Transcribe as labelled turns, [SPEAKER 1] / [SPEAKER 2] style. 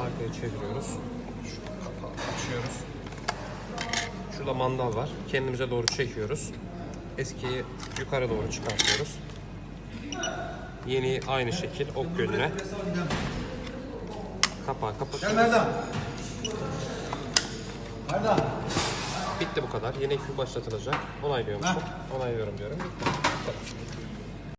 [SPEAKER 1] Arkaya çeviriyoruz. Şu kapağı açıyoruz. Şurada mandal var. Kendimize doğru çekiyoruz. Eskiyi yukarı doğru çıkartıyoruz. Yeni aynı şekil ok yönüne. Kapağı kapatıyoruz. Bitti bu kadar. Yeni ekip başlatılacak. Onaylıyorum. Onaylıyorum diyorum. Bitti.